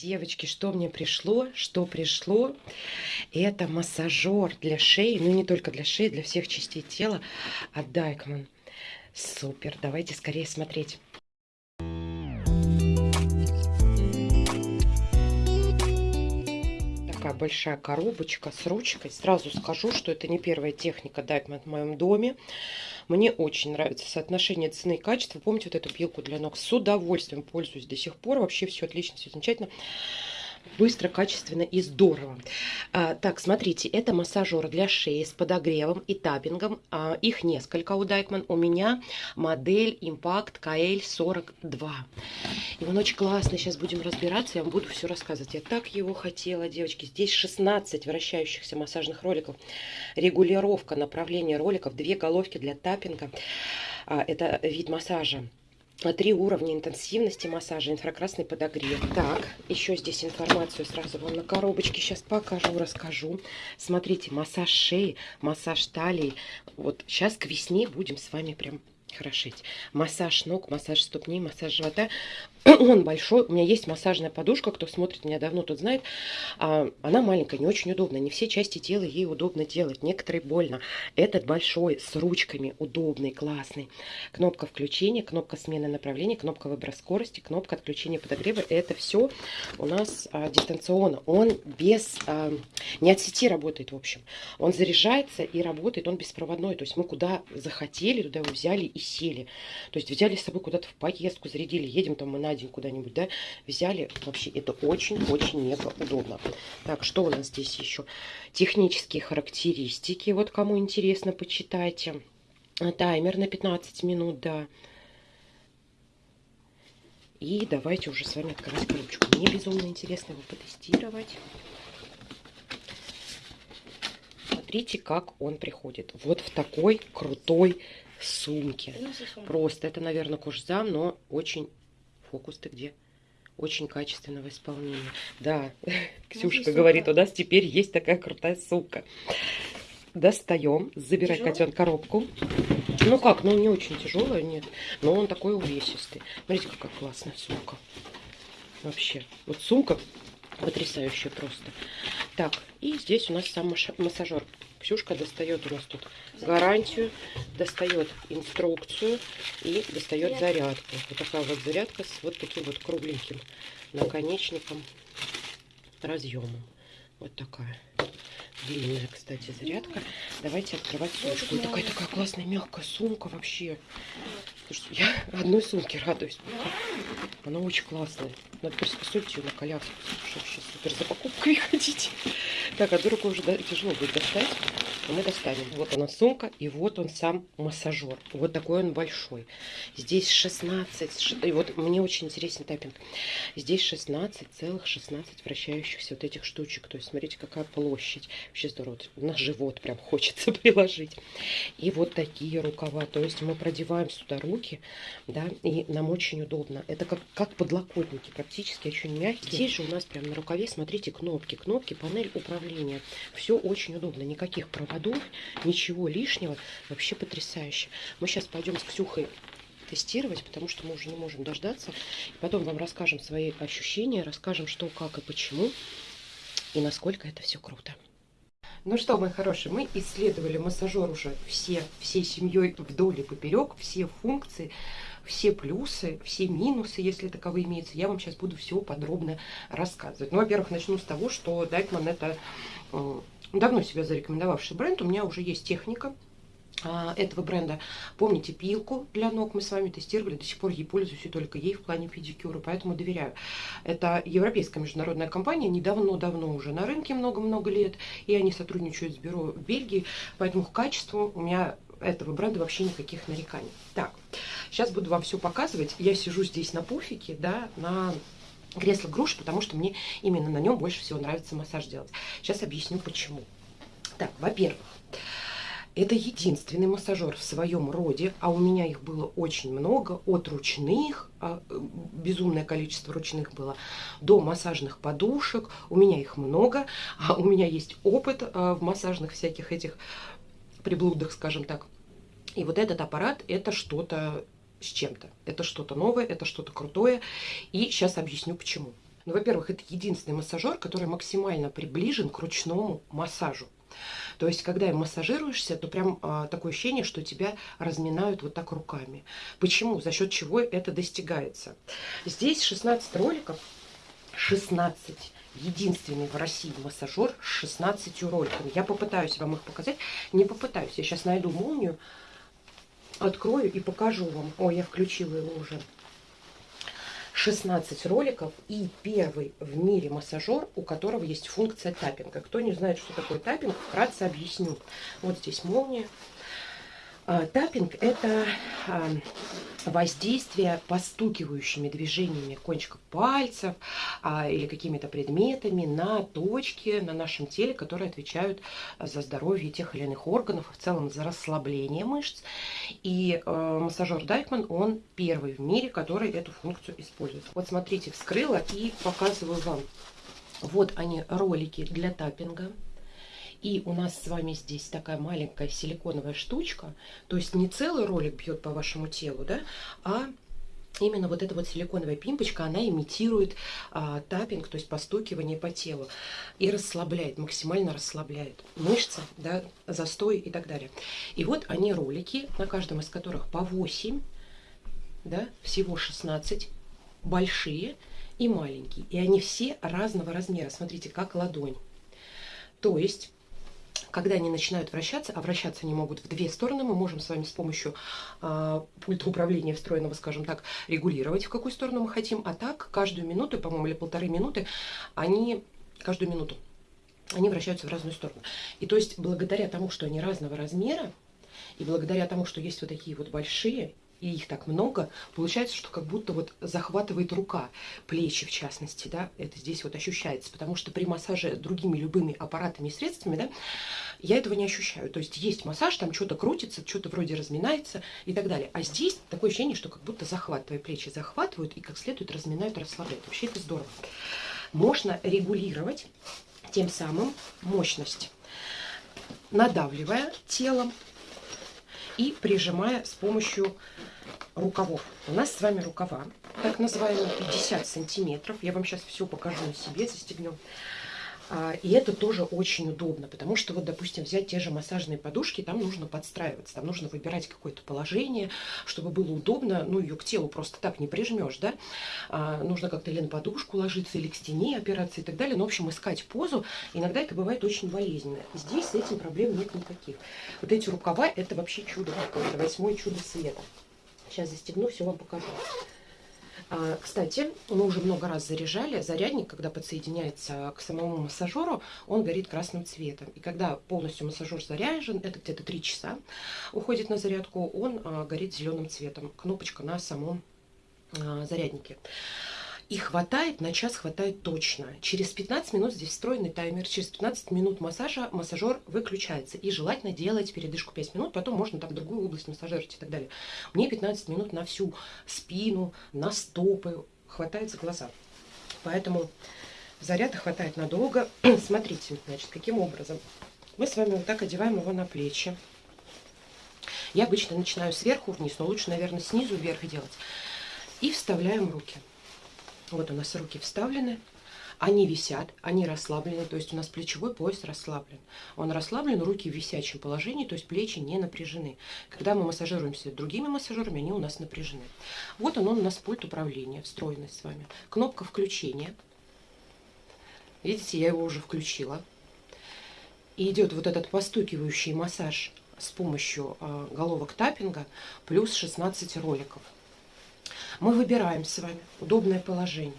Девочки, что мне пришло? Что пришло? Это массажер для шеи, ну не только для шеи, для всех частей тела от Дайкман. Супер, давайте скорее смотреть. Большая коробочка с ручкой. Сразу скажу, что это не первая техника Дайкман в моем доме. Мне очень нравится соотношение цены и качества. Помните вот эту пилку для ног? С удовольствием пользуюсь до сих пор. Вообще все отлично, все замечательно быстро, качественно и здорово. А, так, смотрите, это массажер для шеи с подогревом и таппингом. А, их несколько у Дайкман. У меня модель Impact KL42. И он очень классный. Сейчас будем разбираться, я вам буду все рассказывать. Я так его хотела, девочки. Здесь 16 вращающихся массажных роликов. Регулировка направления роликов, две головки для таппинга. А, это вид массажа три уровня интенсивности массажа, инфракрасный подогрев. Так, еще здесь информацию сразу вам на коробочке сейчас покажу, расскажу. Смотрите, массаж шеи, массаж талии. Вот сейчас к весне будем с вами прям хорошить. Массаж ног, массаж ступней, массаж живота. Он большой. У меня есть массажная подушка. Кто смотрит меня давно, тот знает. А, она маленькая, не очень удобная. Не все части тела ей удобно делать. Некоторые больно. Этот большой, с ручками, удобный, классный. Кнопка включения, кнопка смены направления, кнопка выбора скорости, кнопка отключения подогрева. Это все у нас а, дистанционно. Он без... А, не от сети работает, в общем. Он заряжается и работает. Он беспроводной. То есть мы куда захотели, туда его взяли и сели. То есть взяли с собой куда-то в поездку, зарядили. Едем там мы на день куда-нибудь, да, взяли. Вообще это очень-очень мега удобно. Так, что у нас здесь еще? Технические характеристики. Вот кому интересно, почитайте. Таймер на 15 минут, да. И давайте уже с вами открывать коробочку. Мне безумно интересно его потестировать. Смотрите, как он приходит. Вот в такой крутой сумке. Просто это, наверное, кожзам, но очень Фокус ты где? Очень качественного исполнения. Да, Ксюшка говорит, у нас теперь есть такая крутая сумка. Достаем, забирать котен коробку. Ну как, ну не очень тяжелая, нет. Но он такой увесистый. Смотрите, какая классная сумка. Вообще. Вот сумка потрясающая просто. Так, и здесь у нас сам массажер. Ксюшка достает у нас тут гарантию, достает инструкцию и достает зарядку. Вот такая вот зарядка с вот таким вот кругленьким наконечником, разъемом. Вот такая. Длинная, кстати, зарядка. Давайте открывать сумочку. И такая такая классная мягкая сумка вообще. Слушайте, я одной сумке радуюсь. Она очень классная. Надо приспособить ее на коляску. Чтобы сейчас супер за покупкой ходить. Так, одну руку уже тяжело будет достать мы достанем. Вот она сумка, и вот он сам массажер. Вот такой он большой. Здесь 16, и вот мне очень интересен таппинг. Здесь 16 целых 16 вращающихся вот этих штучек. То есть смотрите, какая площадь. Вообще здорово. На живот прям хочется приложить. И вот такие рукава. То есть мы продеваем сюда руки, да, и нам очень удобно. Это как, как подлокотники, практически очень мягкие. Здесь же у нас прям на рукаве, смотрите, кнопки. Кнопки, панель управления. Все очень удобно. Никаких проводов ничего лишнего, вообще потрясающе. Мы сейчас пойдем с Ксюхой тестировать, потому что мы уже не можем дождаться. И потом вам расскажем свои ощущения, расскажем, что, как и почему, и насколько это все круто. Ну что, мои хорошие, мы исследовали массажер уже все, всей семьей вдоль и поперек, все функции, все плюсы, все минусы, если таковые имеются. Я вам сейчас буду все подробно рассказывать. Ну, во-первых, начну с того, что Дайкман это давно себя зарекомендовавший бренд. У меня уже есть техника этого бренда. Помните пилку для ног мы с вами тестировали, до сих пор ей пользуюсь и только ей в плане педикюра, поэтому доверяю. Это европейская международная компания, недавно-давно уже на рынке много-много лет, и они сотрудничают с бюро в Бельгии, поэтому к качеству у меня этого бренда вообще никаких нареканий. Так, сейчас буду вам все показывать. Я сижу здесь на пуфике, да, на кресло груши, потому что мне именно на нем больше всего нравится массаж делать. Сейчас объясню почему. Так, во-первых, это единственный массажер в своем роде, а у меня их было очень много, от ручных, а, безумное количество ручных было, до массажных подушек, у меня их много, а у меня есть опыт а, в массажных всяких этих приблудах, скажем так. И вот этот аппарат, это что-то с чем-то. Это что-то новое, это что-то крутое. И сейчас объясню почему. Ну, во-первых, это единственный массажер, который максимально приближен к ручному массажу. То есть, когда массажируешься, то прям а, такое ощущение, что тебя разминают вот так руками. Почему? За счет чего это достигается? Здесь 16 роликов, 16 единственный в России массажер с 16 роликами. Я попытаюсь вам их показать. Не попытаюсь. Я сейчас найду молнию, открою и покажу вам. Ой, я включила его уже. 16 роликов и первый в мире массажер, у которого есть функция таппинга. Кто не знает, что такое таппинг, вкратце объясню. Вот здесь молния. А, таппинг – это а, воздействие постукивающими движениями кончиков пальцев а, или какими-то предметами на точки на нашем теле, которые отвечают за здоровье тех или иных органов, в целом за расслабление мышц. И э, массажер Дайкман, он первый в мире, который эту функцию использует. Вот смотрите, вскрыла и показываю вам. Вот они, ролики для таппинга. И у нас с вами здесь такая маленькая силиконовая штучка, то есть не целый ролик бьет по вашему телу, да, а именно вот эта вот силиконовая пимпочка, она имитирует а, таппинг, то есть постукивание по телу и расслабляет, максимально расслабляет мышцы, да, застой и так далее. И вот они ролики, на каждом из которых по 8, да, всего 16, большие и маленькие. И они все разного размера, смотрите, как ладонь. То есть когда они начинают вращаться, а вращаться они могут в две стороны, мы можем с вами с помощью э, пульта управления встроенного, скажем так, регулировать, в какую сторону мы хотим. А так, каждую минуту, по-моему, или полторы минуты, они, каждую минуту, они вращаются в разную сторону. И то есть, благодаря тому, что они разного размера, и благодаря тому, что есть вот такие вот большие и их так много, получается, что как будто вот захватывает рука, плечи в частности, да, это здесь вот ощущается, потому что при массаже другими любыми аппаратами и средствами, да, я этого не ощущаю. То есть есть массаж, там что-то крутится, что-то вроде разминается и так далее. А здесь такое ощущение, что как будто захватывая плечи захватывают и как следует разминают, расслабляют. Вообще это здорово. Можно регулировать тем самым мощность, надавливая телом и прижимая с помощью рукавов. У нас с вами рукава, так называемые 50 сантиметров. Я вам сейчас все покажу на себе, застегнем. А, и это тоже очень удобно, потому что вот, допустим, взять те же массажные подушки, там нужно подстраиваться, там нужно выбирать какое-то положение, чтобы было удобно, ну, ее к телу просто так не прижмешь, да, а, нужно как-то или на подушку ложиться, или к стене опираться и так далее, но, в общем, искать позу, иногда это бывает очень болезненно. Здесь с этим проблем нет никаких. Вот эти рукава, это вообще чудо какое-то, восьмое чудо света. Сейчас застегну, все вам покажу. А, кстати, мы уже много раз заряжали. Зарядник, когда подсоединяется к самому массажеру, он горит красным цветом. И когда полностью массажер заряжен, это где-то 3 часа уходит на зарядку, он а, горит зеленым цветом. Кнопочка на самом а, заряднике. И хватает, на час хватает точно. Через 15 минут, здесь встроенный таймер, через 15 минут массажа массажер выключается. И желательно делать передышку 5 минут, потом можно там другую область массажировать и так далее. Мне 15 минут на всю спину, на стопы, хватает за глаза. Поэтому заряда хватает надолго. Смотрите, значит, каким образом. Мы с вами вот так одеваем его на плечи. Я обычно начинаю сверху вниз, но лучше, наверное, снизу вверх делать. И вставляем руки. Вот у нас руки вставлены, они висят, они расслаблены, то есть у нас плечевой пояс расслаблен. Он расслаблен, руки в висячем положении, то есть плечи не напряжены. Когда мы массажируемся другими массажерами, они у нас напряжены. Вот он, он у нас пульт управления, встроенный с вами. Кнопка включения. Видите, я его уже включила. И идет вот этот постукивающий массаж с помощью э, головок таппинга плюс 16 роликов. Мы выбираем с вами удобное положение,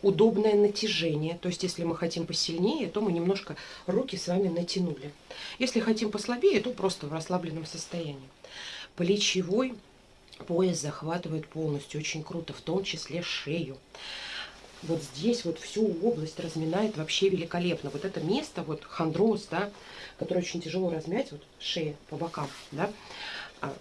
удобное натяжение. То есть, если мы хотим посильнее, то мы немножко руки с вами натянули. Если хотим послабее, то просто в расслабленном состоянии. Плечевой пояс захватывает полностью. Очень круто, в том числе шею. Вот здесь вот всю область разминает вообще великолепно. Вот это место, вот хондроз, да, который очень тяжело размять, вот шея по бокам, да, а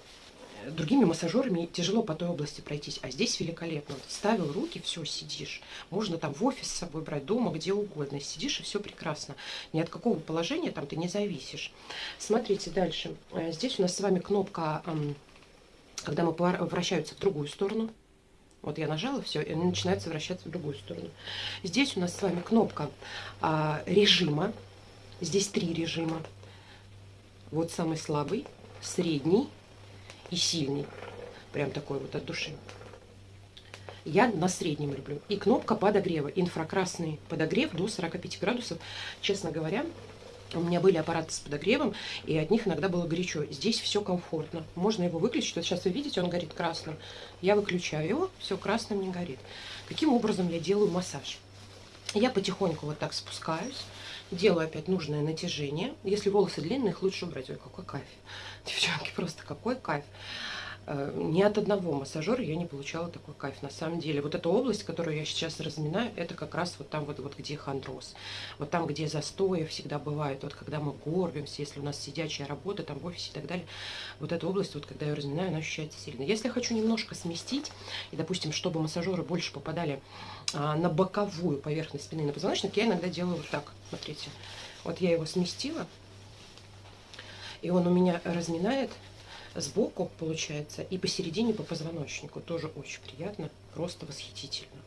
другими массажерами тяжело по той области пройтись, а здесь великолепно. Ставил руки, все, сидишь. Можно там в офис с собой брать, дома, где угодно. Сидишь, и все прекрасно. Ни от какого положения там ты не зависишь. Смотрите дальше. Э, здесь у нас с вами кнопка, когда мы вращаются в другую сторону. Вот я нажала, все, и начинается вращаться в другую сторону. Здесь у нас с вами кнопка а, режима. Здесь три режима. Вот самый слабый, средний и сильный. Прям такой вот от души. Я на среднем люблю. И кнопка подогрева. Инфракрасный подогрев до 45 градусов. Честно говоря, у меня были аппараты с подогревом, и от них иногда было горячо. Здесь все комфортно. Можно его выключить. Вот сейчас вы видите, он горит красным. Я выключаю его, все красным не горит. Каким образом я делаю массаж? Я потихоньку вот так спускаюсь, делаю опять нужное натяжение. Если волосы длинные, их лучше убрать. Ой, какой кайф. Девчонки, просто какой кайф. Э, ни от одного массажера я не получала такой кайф. На самом деле, вот эта область, которую я сейчас разминаю, это как раз вот там вот, вот где хондроз. Вот там, где застои всегда бывает. Вот когда мы горбимся, если у нас сидячая работа, там в офисе и так далее. Вот эта область, вот когда я разминаю, она ощущается сильно. Если я хочу немножко сместить, и, допустим, чтобы массажеры больше попадали а, на боковую поверхность спины, на позвоночник, я иногда делаю вот так. Смотрите. Вот я его сместила, и он у меня разминает сбоку, получается, и посередине по позвоночнику. Тоже очень приятно, просто восхитительно.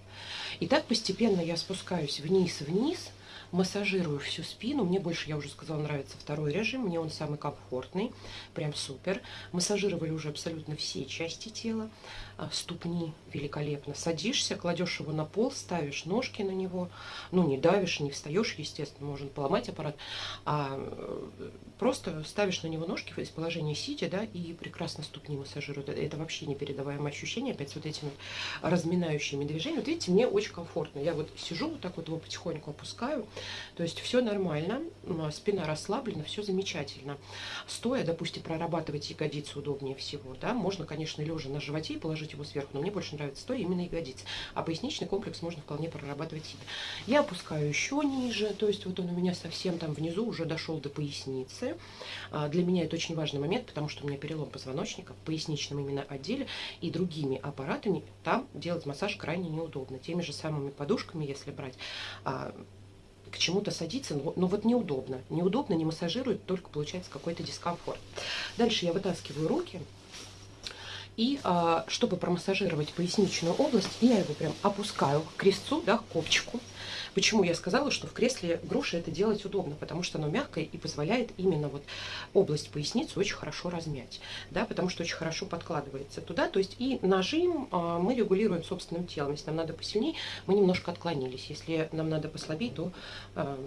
И так постепенно я спускаюсь вниз-вниз, массажирую всю спину. Мне больше, я уже сказала, нравится второй режим. Мне он самый комфортный, прям супер. Массажировали уже абсолютно все части тела. А, ступни великолепно. Садишься, кладешь его на пол, ставишь ножки на него. Ну, не давишь, не встаешь, естественно, можно поломать аппарат. А э, просто ставишь на него ножки из положения сидя, да, и прекрасно ступни массажируют. Это вообще непередаваемое ощущение, опять с вот этими разминающими движениями. Вот видите, мне очень комфортно. Я вот сижу, вот так вот его потихоньку опускаю, то есть все нормально, спина расслаблена, все замечательно. Стоя, допустим, прорабатывать ягодицы удобнее всего, да, можно, конечно, лежа на животе и положить его сверху, но мне больше нравится стоя именно ягодицы. А поясничный комплекс можно вполне прорабатывать сидя. Я опускаю еще ниже, то есть вот он у меня совсем там внизу уже дошел до поясницы. А, для меня это очень важный момент, потому что у меня перелом позвоночника в поясничном именно отделе, и другими аппаратами там делать массаж крайне неудобно. Теми же самыми подушками, если брать, а, к чему-то садиться, но, но вот неудобно. Неудобно, не массажирует, только получается какой-то дискомфорт. Дальше я вытаскиваю руки. И а, чтобы промассажировать поясничную область, я его прям опускаю к крестцу, да, к копчику. Почему я сказала, что в кресле груши это делать удобно? Потому что оно мягкое и позволяет именно вот область поясницы очень хорошо размять, да, потому что очень хорошо подкладывается туда. То есть и нажим а, мы регулируем собственным телом. Если нам надо посильнее, мы немножко отклонились. Если нам надо послабее, то а,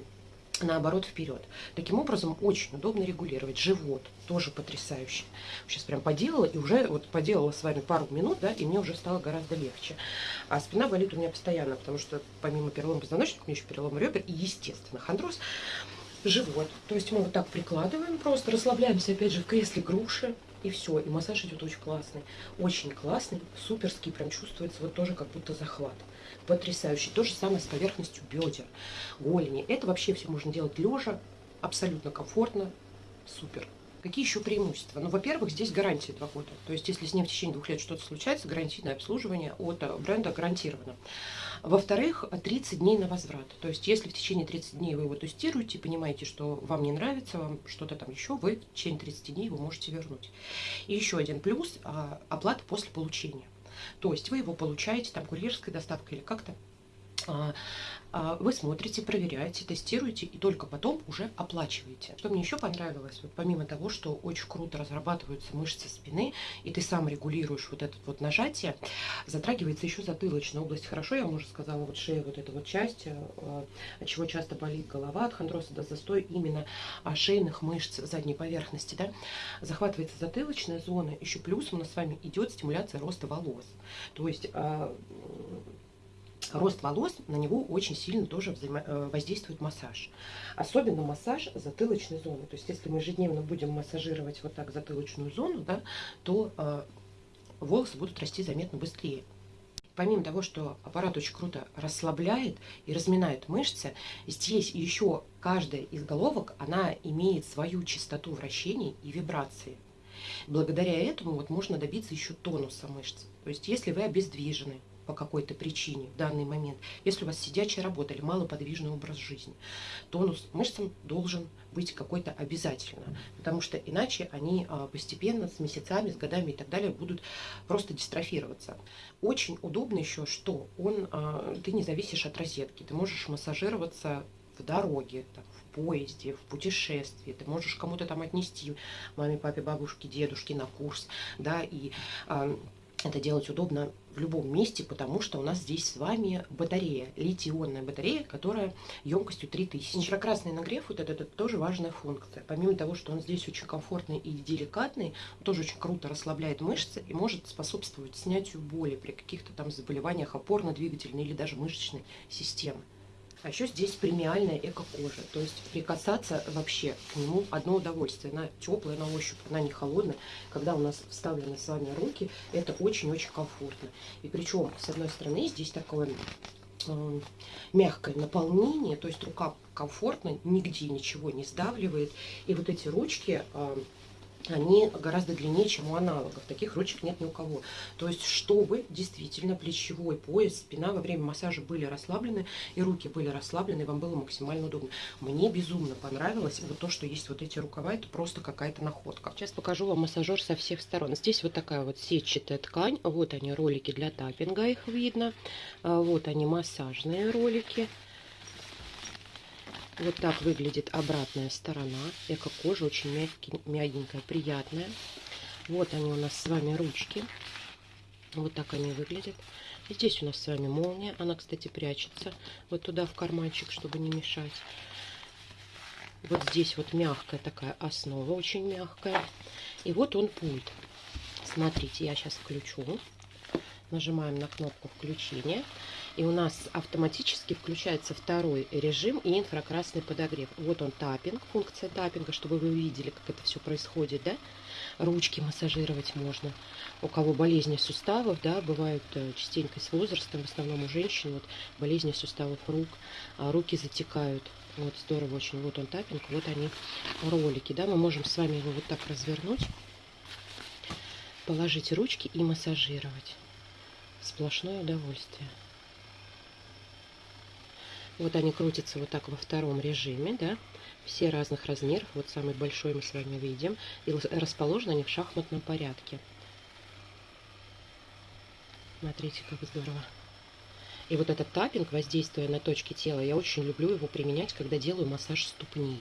наоборот вперед. Таким образом очень удобно регулировать. Живот тоже потрясающе. Сейчас прям поделала и уже вот поделала с вами пару минут, да, и мне уже стало гораздо легче. А спина болит у меня постоянно, потому что помимо перелома позвоночника, у меня еще перелом ребер и, естественно, хондроз. Живот. То есть мы вот так прикладываем просто, расслабляемся опять же в кресле груши. И все, и массаж идет очень классный. Очень классный, суперский, прям чувствуется вот тоже как будто захват потрясающий. То же самое с поверхностью бедер, голени. Это вообще все можно делать лежа, абсолютно комфортно, супер. Какие еще преимущества? Ну, во-первых, здесь гарантия 2 года. То есть, если с ним в течение двух лет что-то случается, гарантийное обслуживание от э, бренда гарантировано. Во-вторых, 30 дней на возврат. То есть, если в течение 30 дней вы его тестируете, понимаете, что вам не нравится, вам что-то там еще, вы в течение 30 дней его можете вернуть. И еще один плюс а, – оплата после получения. То есть вы его получаете там курьерской доставкой или как-то. А, а, вы смотрите, проверяете, тестируете и только потом уже оплачиваете. Что мне еще понравилось, вот помимо того, что очень круто разрабатываются мышцы спины, и ты сам регулируешь вот это вот нажатие, затрагивается еще затылочная область. Хорошо, я вам уже сказала, вот шея, вот эта вот часть, э, от чего часто болит голова, от хондроза до застой именно шейных мышц задней поверхности, да, захватывается затылочная зона, еще плюс у нас с вами идет стимуляция роста волос. То есть а, рост волос, на него очень сильно тоже взаимо э, воздействует массаж. Особенно массаж затылочной зоны. То есть, если мы ежедневно будем массажировать вот так затылочную зону, да, то э, волосы будут расти заметно быстрее. Помимо того, что аппарат очень круто расслабляет и разминает мышцы, здесь еще каждая из головок, она имеет свою частоту вращений и вибрации. Благодаря этому вот можно добиться еще тонуса мышц. То есть, если вы обездвижены, по какой-то причине в данный момент, если у вас сидячая работа или малоподвижный образ жизни, тонус мышцам должен быть какой-то обязательно, потому что иначе они а, постепенно, с месяцами, с годами и так далее будут просто дистрофироваться. Очень удобно еще, что он, а, ты не зависишь от розетки, ты можешь массажироваться в дороге, там, в поезде, в путешествии, ты можешь кому-то там отнести, маме, папе, бабушке, дедушке на курс, да, и э, это делать удобно в любом месте, потому что у нас здесь с вами батарея, литий-ионная батарея, которая емкостью 3000. Инфракрасный нагрев, вот это, это тоже важная функция. Помимо того, что он здесь очень комфортный и деликатный, он тоже очень круто расслабляет мышцы и может способствовать снятию боли при каких-то там заболеваниях опорно-двигательной или даже мышечной системы. А еще здесь премиальная эко-кожа. То есть прикасаться вообще к нему одно удовольствие. Она теплая на ощупь, она не холодная. Когда у нас вставлены с вами руки, это очень-очень комфортно. И причем, с одной стороны, здесь такое э, мягкое наполнение, то есть рука комфортно, нигде ничего не сдавливает. И вот эти ручки... Э, они гораздо длиннее, чем у аналогов. Таких ручек нет ни у кого. То есть, чтобы действительно плечевой пояс, спина во время массажа были расслаблены, и руки были расслаблены, и вам было максимально удобно. Мне безумно понравилось вот то, что есть вот эти рукава, это просто какая-то находка. Сейчас покажу вам массажер со всех сторон. Здесь вот такая вот сетчатая ткань, вот они ролики для таппинга, их видно. А, вот они массажные ролики. Вот так выглядит обратная сторона. Эко-кожа очень мягкий, мягенькая, приятная. Вот они у нас с вами ручки. Вот так они выглядят. И здесь у нас с вами молния. Она, кстати, прячется вот туда в карманчик, чтобы не мешать. Вот здесь вот мягкая такая основа, очень мягкая. И вот он пульт. Смотрите, я сейчас включу. Нажимаем на кнопку включения. И у нас автоматически включается второй режим и инфракрасный подогрев. Вот он таппинг, функция таппинга, чтобы вы увидели, как это все происходит, да. Ручки массажировать можно. У кого болезни суставов, да, бывают э, частенько с возрастом, в основном у женщин, вот болезни суставов рук, а руки затекают. Вот здорово очень. Вот он таппинг, вот они ролики, да. Мы можем с вами его вот так развернуть, положить ручки и массажировать. Сплошное удовольствие. Вот они крутятся вот так во втором режиме, да, все разных размеров. Вот самый большой мы с вами видим. И расположены они в шахматном порядке. Смотрите, как здорово. И вот этот таппинг, воздействуя на точки тела, я очень люблю его применять, когда делаю массаж ступни.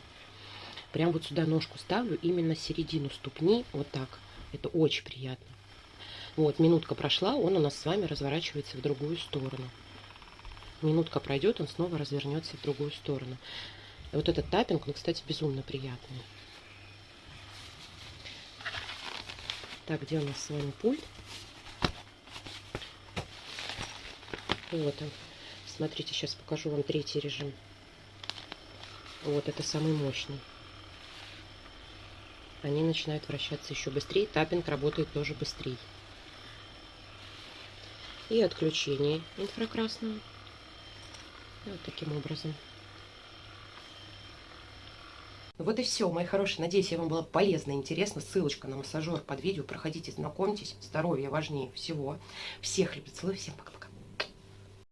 Прям вот сюда ножку ставлю, именно середину ступни, вот так. Это очень приятно. Вот, минутка прошла, он у нас с вами разворачивается в другую сторону минутка пройдет, он снова развернется в другую сторону. И вот этот таппинг, он, кстати, безумно приятный. Так, где у нас с вами пульт? Вот он. Смотрите, сейчас покажу вам третий режим. Вот, это самый мощный. Они начинают вращаться еще быстрее. Таппинг работает тоже быстрее. И отключение инфракрасного. Вот таким образом. Вот и все, мои хорошие. Надеюсь, я вам было полезно и интересно. Ссылочка на массажер под видео. Проходите, знакомьтесь. Здоровье важнее всего. Всех любят, целую, всем пока-пока.